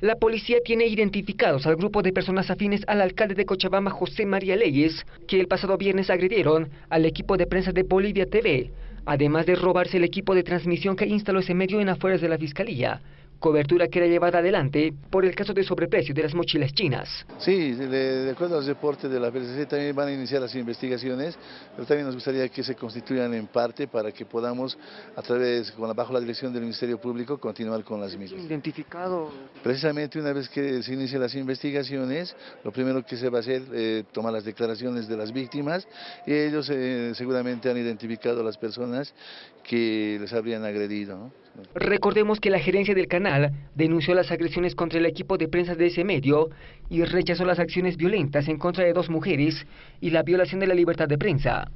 La policía tiene identificados al grupo de personas afines al alcalde de Cochabamba, José María Leyes, que el pasado viernes agredieron al equipo de prensa de Bolivia TV, además de robarse el equipo de transmisión que instaló ese medio en afueras de la fiscalía cobertura que era llevada adelante por el caso de sobreprecio de las mochilas chinas. Sí, de, acuerdo al reporte de la PSC también van a iniciar las investigaciones, pero también nos gustaría que se constituyan en parte para que podamos, a través, con, bajo la dirección del Ministerio Público, continuar con las mismas. ¿Identificado? Precisamente una vez que se inicien las investigaciones, lo primero que se va a hacer es eh, tomar las declaraciones de las víctimas y ellos eh, seguramente han identificado a las personas que les habrían agredido. Recordemos que la gerencia del canal denunció las agresiones contra el equipo de prensa de ese medio y rechazó las acciones violentas en contra de dos mujeres y la violación de la libertad de prensa.